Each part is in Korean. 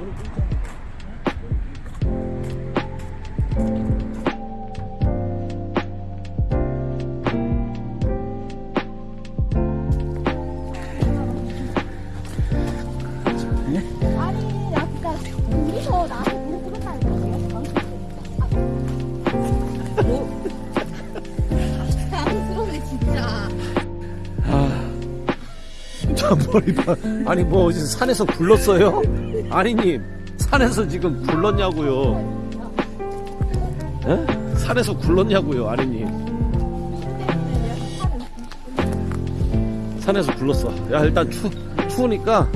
Later, 머리봐. 아니 뭐 어디 산에서 굴렀어요? 아니님 산에서 지금 굴렀냐고요? 에? 산에서 굴렀냐고요, 아니님? 산에서 굴렀어. 야 일단 추 추우니까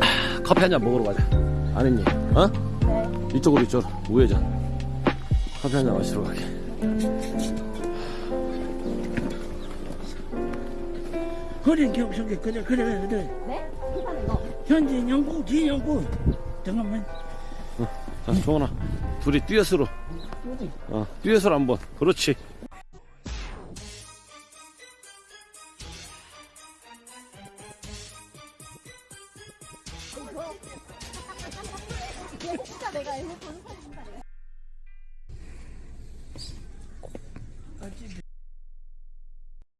아, 커피 한 잔 먹으러 가자. 아니님, 어? 이쪽으로 이쪽으로 우회전. 커피 한 잔 마시러 가게. 그래 경성계 그래 그래 그래 네? 너. 현재 영구 진영구 잠깐만 자, 종원아, 둘이 듀엣으로. 어, 듀엣으로 한번. 그렇지. 진짜 내가 이거 보는 사람